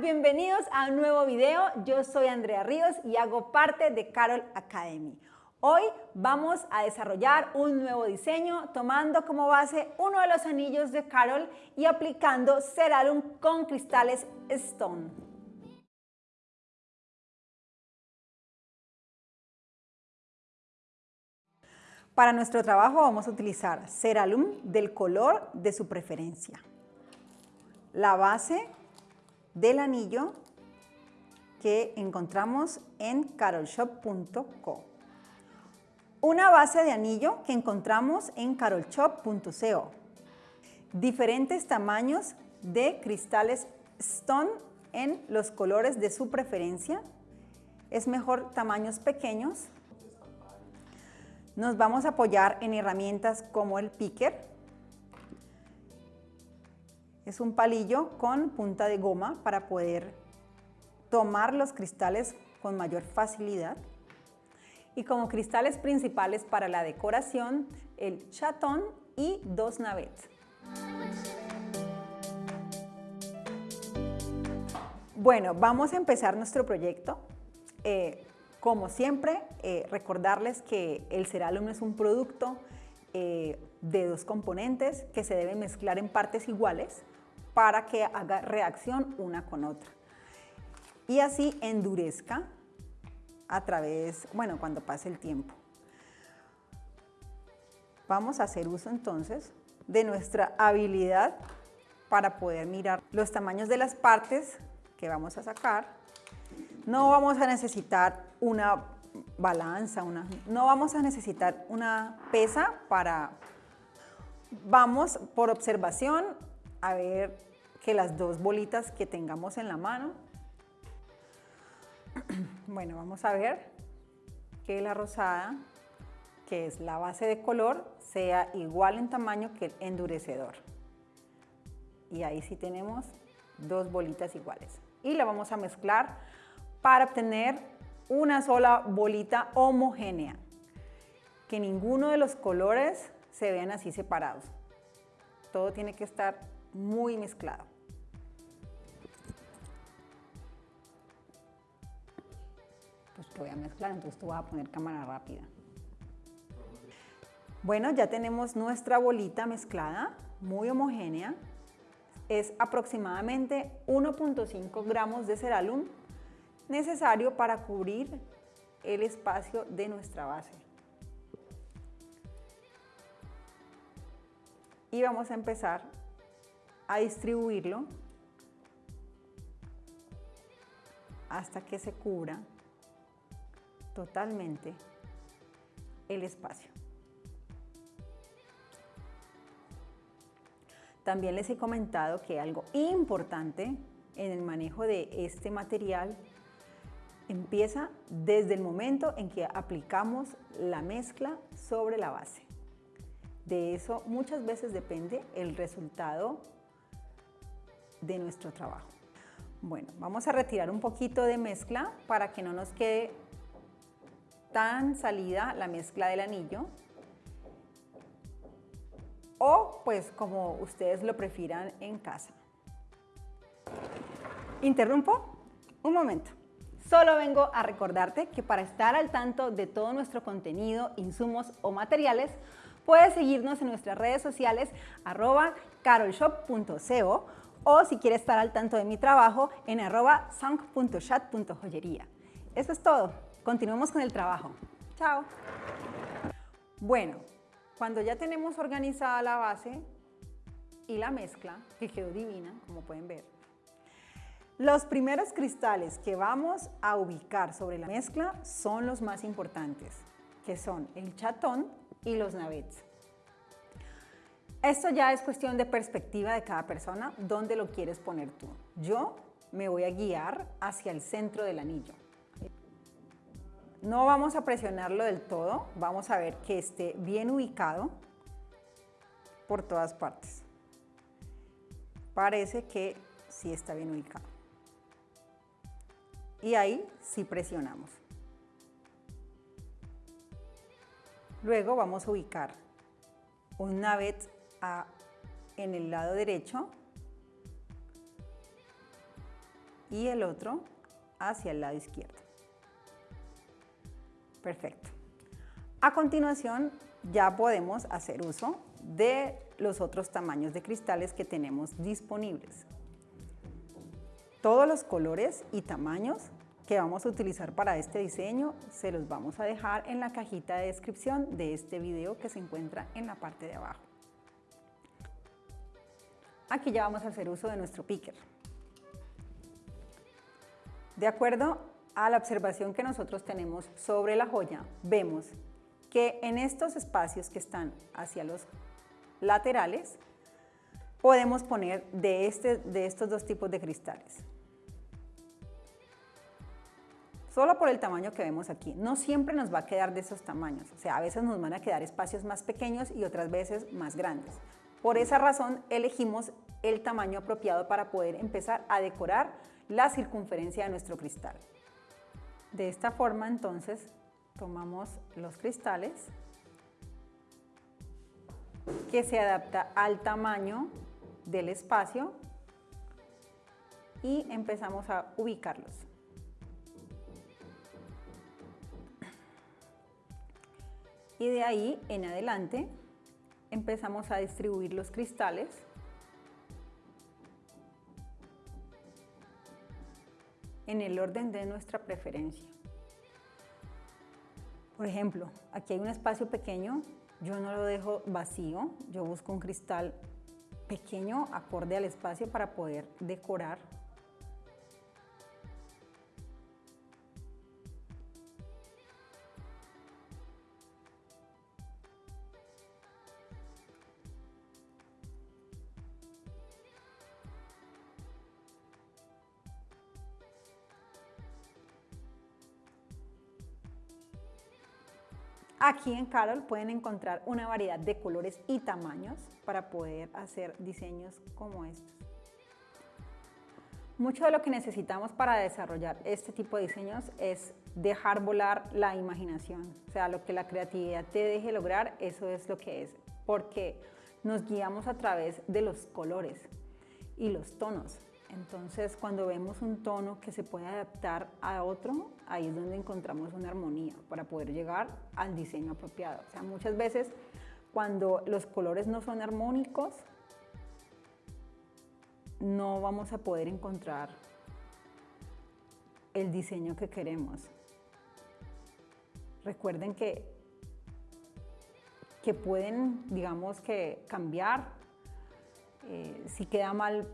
bienvenidos a un nuevo video. Yo soy Andrea Ríos y hago parte de Carol Academy. Hoy vamos a desarrollar un nuevo diseño tomando como base uno de los anillos de Carol y aplicando Ceralum con cristales Stone. Para nuestro trabajo vamos a utilizar Ceralum del color de su preferencia. La base del anillo que encontramos en carolshop.co. Una base de anillo que encontramos en carolshop.co. Diferentes tamaños de cristales Stone en los colores de su preferencia. Es mejor tamaños pequeños nos vamos a apoyar en herramientas como el picker. Es un palillo con punta de goma para poder tomar los cristales con mayor facilidad. Y como cristales principales para la decoración, el chatón y dos navets. Bueno, vamos a empezar nuestro proyecto. Eh, como siempre, eh, recordarles que el Ceralum es un producto eh, de dos componentes que se deben mezclar en partes iguales para que haga reacción una con otra. Y así endurezca a través, bueno, cuando pase el tiempo. Vamos a hacer uso entonces de nuestra habilidad para poder mirar los tamaños de las partes que vamos a sacar no vamos a necesitar una balanza, una, no vamos a necesitar una pesa para... Vamos por observación a ver que las dos bolitas que tengamos en la mano, bueno, vamos a ver que la rosada, que es la base de color, sea igual en tamaño que el endurecedor. Y ahí sí tenemos dos bolitas iguales. Y la vamos a mezclar para obtener una sola bolita homogénea, que ninguno de los colores se vean así separados. Todo tiene que estar muy mezclado. Pues voy a mezclar, entonces tú vas a poner cámara rápida. Bueno, ya tenemos nuestra bolita mezclada, muy homogénea. Es aproximadamente 1.5 gramos de ceralum necesario para cubrir el espacio de nuestra base. Y vamos a empezar a distribuirlo hasta que se cubra totalmente el espacio. También les he comentado que algo importante en el manejo de este material empieza desde el momento en que aplicamos la mezcla sobre la base. De eso muchas veces depende el resultado de nuestro trabajo. Bueno, vamos a retirar un poquito de mezcla para que no nos quede tan salida la mezcla del anillo o pues como ustedes lo prefieran en casa. ¿Interrumpo? Un momento. Solo vengo a recordarte que para estar al tanto de todo nuestro contenido, insumos o materiales, puedes seguirnos en nuestras redes sociales arroba carolshop.co o si quieres estar al tanto de mi trabajo en arroba. Eso es todo. Continuemos con el trabajo. Chao. Bueno, cuando ya tenemos organizada la base y la mezcla, que quedó divina, como pueden ver, los primeros cristales que vamos a ubicar sobre la mezcla son los más importantes, que son el chatón y los navets. Esto ya es cuestión de perspectiva de cada persona, dónde lo quieres poner tú. Yo me voy a guiar hacia el centro del anillo. No vamos a presionarlo del todo, vamos a ver que esté bien ubicado por todas partes. Parece que sí está bien ubicado y ahí sí presionamos. Luego vamos a ubicar un navet en el lado derecho y el otro hacia el lado izquierdo. Perfecto. A continuación ya podemos hacer uso de los otros tamaños de cristales que tenemos disponibles. Todos los colores y tamaños que vamos a utilizar para este diseño se los vamos a dejar en la cajita de descripción de este video que se encuentra en la parte de abajo. Aquí ya vamos a hacer uso de nuestro picker. De acuerdo a la observación que nosotros tenemos sobre la joya, vemos que en estos espacios que están hacia los laterales, podemos poner de, este, de estos dos tipos de cristales solo por el tamaño que vemos aquí. No siempre nos va a quedar de esos tamaños, o sea, a veces nos van a quedar espacios más pequeños y otras veces más grandes. Por esa razón elegimos el tamaño apropiado para poder empezar a decorar la circunferencia de nuestro cristal. De esta forma entonces tomamos los cristales que se adapta al tamaño del espacio y empezamos a ubicarlos. y de ahí en adelante empezamos a distribuir los cristales en el orden de nuestra preferencia. Por ejemplo, aquí hay un espacio pequeño, yo no lo dejo vacío, yo busco un cristal pequeño acorde al espacio para poder decorar Aquí en Carol pueden encontrar una variedad de colores y tamaños para poder hacer diseños como estos. Mucho de lo que necesitamos para desarrollar este tipo de diseños es dejar volar la imaginación. O sea, lo que la creatividad te deje lograr, eso es lo que es. Porque nos guiamos a través de los colores y los tonos. Entonces, cuando vemos un tono que se puede adaptar a otro, ahí es donde encontramos una armonía para poder llegar al diseño apropiado. O sea, muchas veces cuando los colores no son armónicos, no vamos a poder encontrar el diseño que queremos. Recuerden que, que pueden, digamos que cambiar. Eh, si queda mal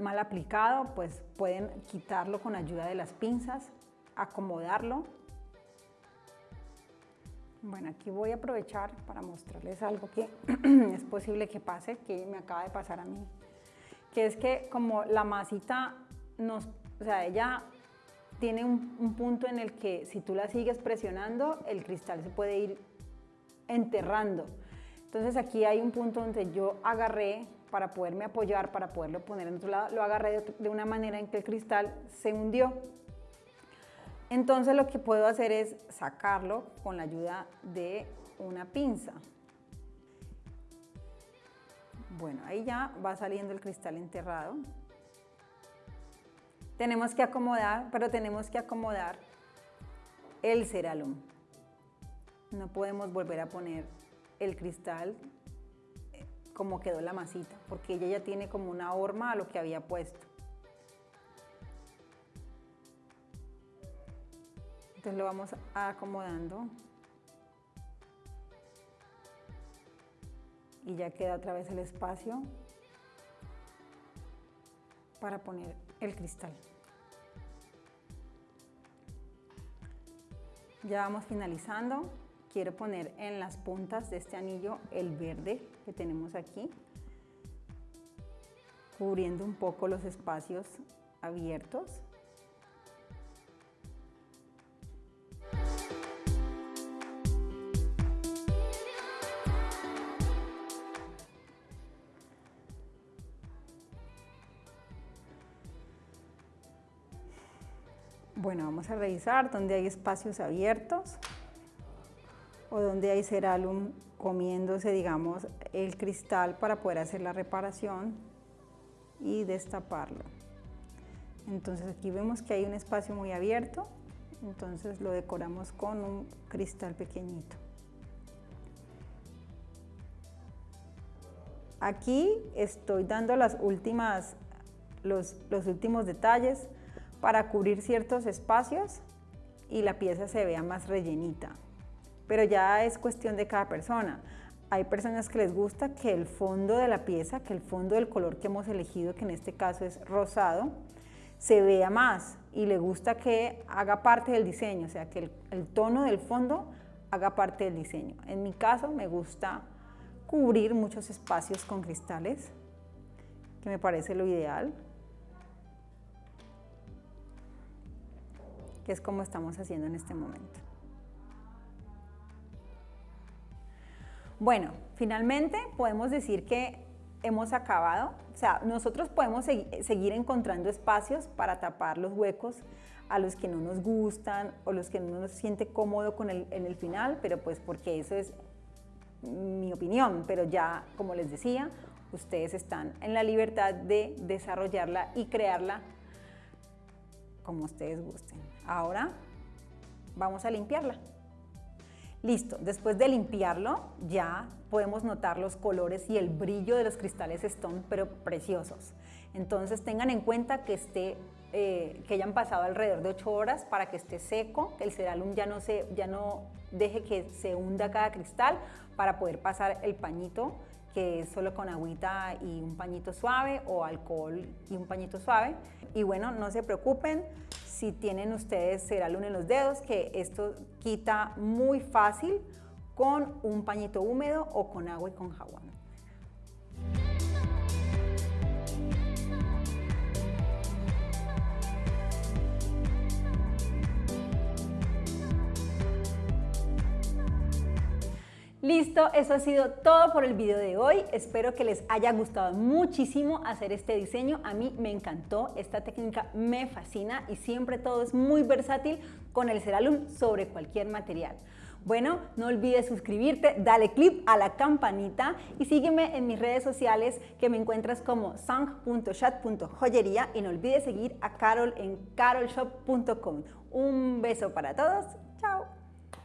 mal aplicado, pues pueden quitarlo con ayuda de las pinzas, acomodarlo. Bueno, aquí voy a aprovechar para mostrarles algo que es posible que pase, que me acaba de pasar a mí, que es que como la masita nos, o sea, ella tiene un, un punto en el que si tú la sigues presionando, el cristal se puede ir enterrando. Entonces aquí hay un punto donde yo agarré para poderme apoyar, para poderlo poner en otro lado, lo agarré de, una manera en que el cristal se hundió. Entonces lo que puedo hacer es sacarlo con la ayuda de una pinza. Bueno, ahí ya va saliendo el cristal enterrado. Tenemos que acomodar, pero tenemos que acomodar el ceralum. No podemos volver a poner el cristal como quedó la masita, porque ella ya tiene como una horma a lo que había puesto. Entonces lo vamos acomodando. Y ya queda otra vez el espacio para poner el cristal. Ya vamos finalizando quiero poner en las puntas de este anillo el verde que tenemos aquí, cubriendo un poco los espacios abiertos. Bueno, vamos a revisar dónde hay espacios abiertos o donde hay ceralum comiéndose, digamos, el cristal para poder hacer la reparación y destaparlo. Entonces aquí vemos que hay un espacio muy abierto, entonces lo decoramos con un cristal pequeñito. Aquí estoy dando las últimas, los, los últimos detalles para cubrir ciertos espacios y la pieza se vea más rellenita. Pero ya es cuestión de cada persona. Hay personas que les gusta que el fondo de la pieza, que el fondo del color que hemos elegido, que en este caso es rosado, se vea más y le gusta que haga parte del diseño, o sea, que el, el tono del fondo haga parte del diseño. En mi caso me gusta cubrir muchos espacios con cristales, que me parece lo ideal. que es como estamos haciendo en este momento. Bueno, finalmente podemos decir que hemos acabado, o sea, nosotros podemos seguir encontrando espacios para tapar los huecos a los que no nos gustan o los que no nos siente cómodo con el, en el final, pero pues porque eso es mi opinión, pero ya, como les decía, ustedes están en la libertad de desarrollarla y crearla como ustedes gusten. Ahora vamos a limpiarla. Listo, después de limpiarlo ya podemos notar los colores y el brillo de los cristales Stone, pero preciosos. Entonces tengan en cuenta que, esté, eh, que hayan pasado alrededor de 8 horas para que esté seco, que el ceralum ya no, se, ya no deje que se hunda cada cristal para poder pasar el pañito que es solo con agüita y un pañito suave o alcohol y un pañito suave. Y bueno, no se preocupen, si tienen ustedes ceralum en los dedos, que esto quita muy fácil con un pañito húmedo o con agua y con jabón. Listo, eso ha sido todo por el video de hoy. Espero que les haya gustado muchísimo hacer este diseño. A mí me encantó, esta técnica me fascina y siempre todo es muy versátil con el Ceralum sobre cualquier material. Bueno, no olvides suscribirte, dale clip a la campanita y sígueme en mis redes sociales que me encuentras como sang.chat.joyería y no olvides seguir a Carol en carolshop.com. Un beso para todos, chao.